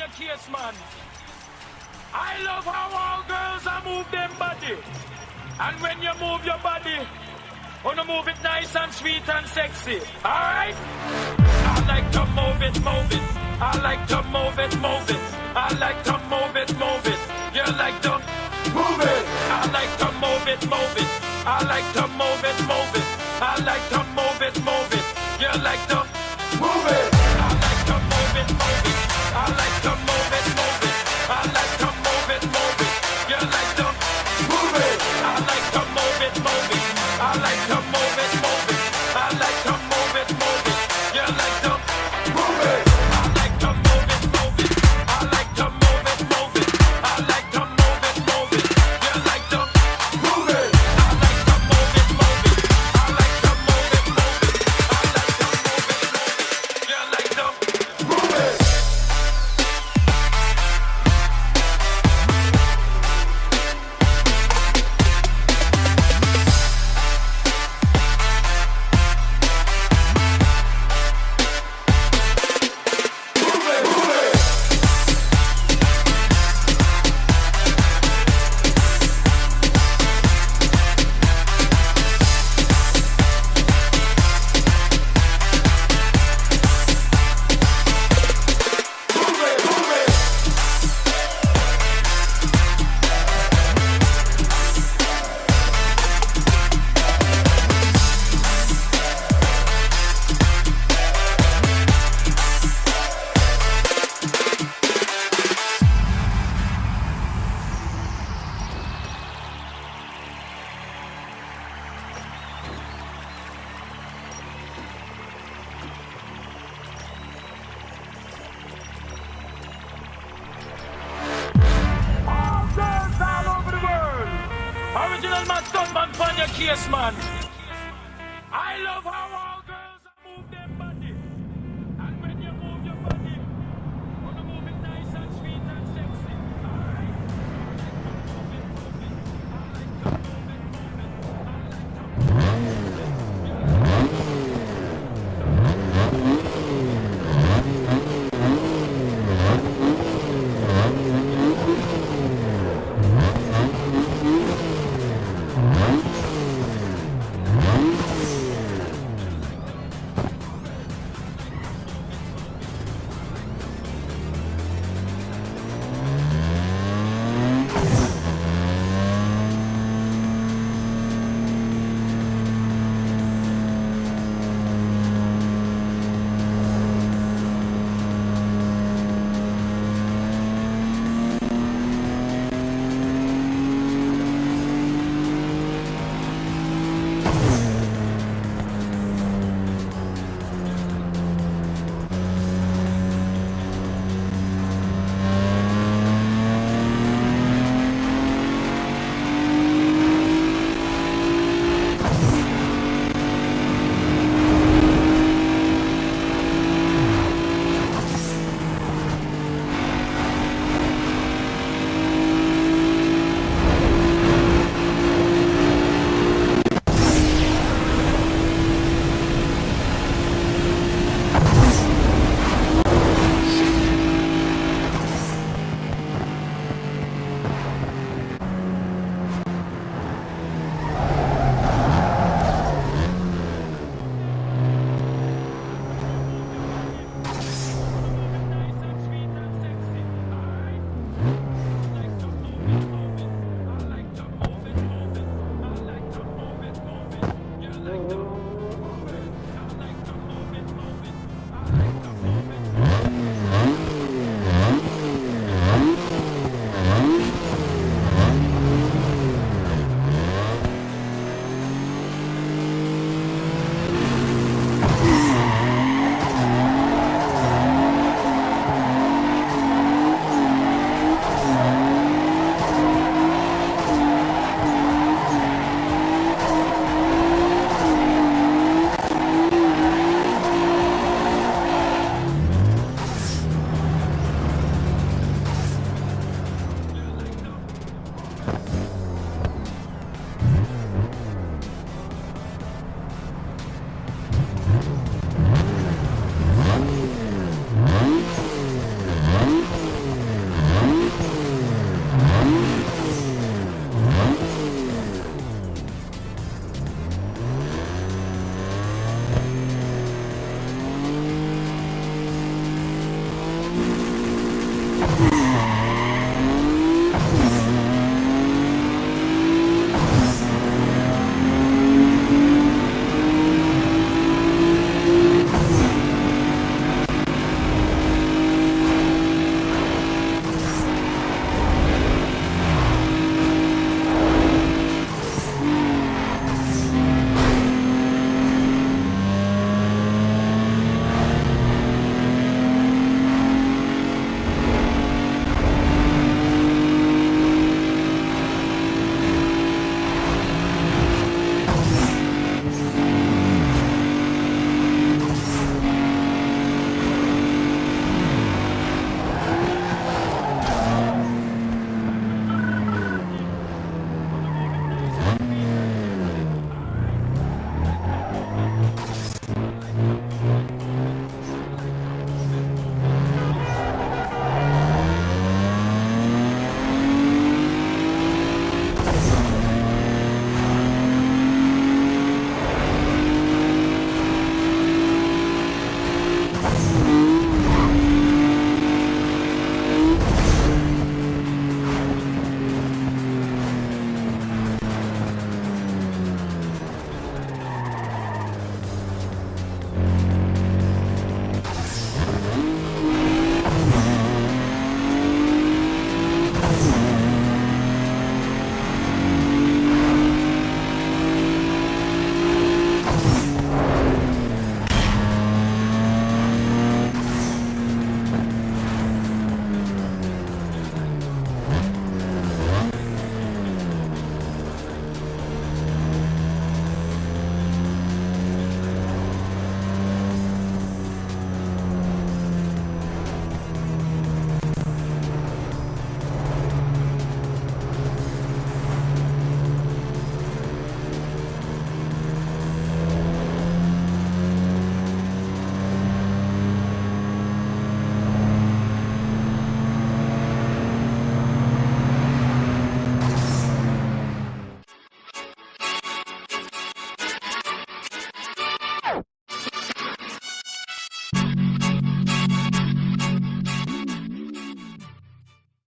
Your case, man. I love how all girls are move them body. And when you move your body, wanna move it nice and sweet and sexy. Alright? I like to move it, move it. I like to move it, move it. I like to move it, move it. on your man.